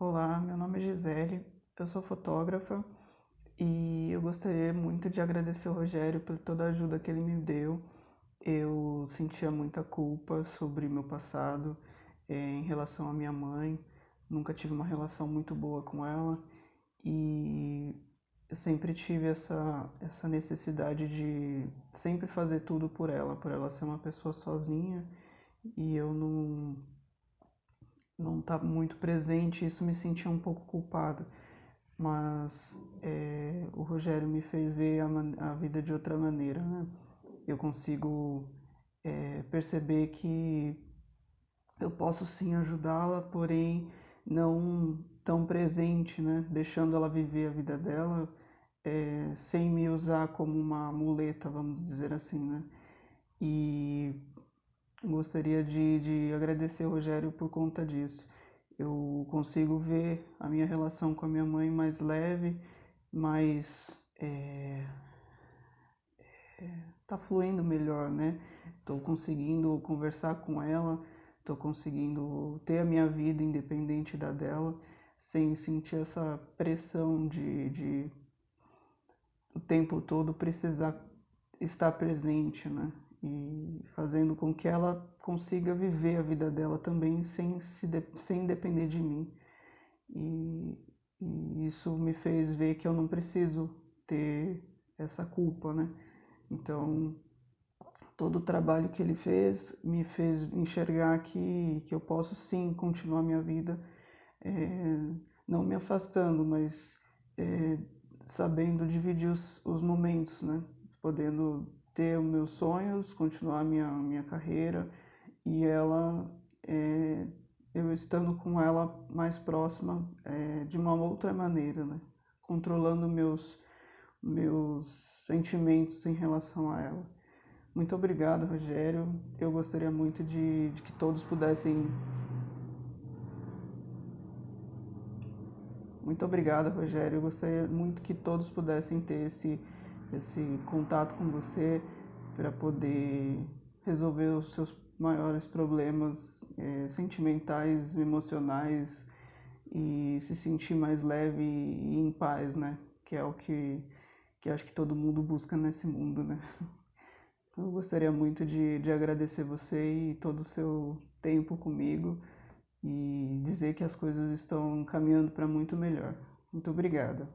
Olá, meu nome é Gisele, eu sou fotógrafa e eu gostaria muito de agradecer ao Rogério por toda a ajuda que ele me deu. Eu sentia muita culpa sobre meu passado é, em relação à minha mãe, nunca tive uma relação muito boa com ela e eu sempre tive essa, essa necessidade de sempre fazer tudo por ela, por ela ser uma pessoa sozinha e eu não não tá muito presente, isso me sentia um pouco culpado. Mas é, o Rogério me fez ver a, a, vida de outra maneira, né? Eu consigo é, perceber que eu posso sim ajudá-la, porém não tão presente, né? Deixando ela viver a vida dela, é, sem me usar como uma muleta, vamos dizer assim, né? E gostaria de, de agradecer o Rogério por conta disso. Eu consigo ver a minha relação com a minha mãe mais leve, mais. É, é, tá fluindo melhor, né? Estou conseguindo conversar com ela, estou conseguindo ter a minha vida independente da dela, sem sentir essa pressão de, de o tempo todo precisar estar presente, né? e fazendo com que ela consiga viver a vida dela também sem, se de, sem depender de mim. E, e, isso me fez ver que eu não preciso ter essa culpa, né? Então, todo o trabalho que ele fez me fez enxergar que, que eu posso sim continuar minha vida, é, não me afastando, mas é, sabendo dividir os, os momentos, né? Podendo ter os meus sonhos, continuar minha minha carreira e ela é, eu estando com ela mais próxima é, de uma outra maneira, né? controlando meus meus sentimentos em relação a ela. Muito obrigado, Rogério. Eu gostaria muito de, de que todos pudessem. Muito obrigado, Rogério. Eu gostaria muito que todos pudessem ter esse esse contato com você para poder resolver os seus maiores problemas é, sentimentais, emocionais e se sentir mais leve e em paz, né? Que é o que, que acho que todo mundo busca nesse mundo, né? Então, eu gostaria muito de, de agradecer você e todo o seu tempo comigo e dizer que as coisas estão caminhando para muito melhor. Muito obrigada.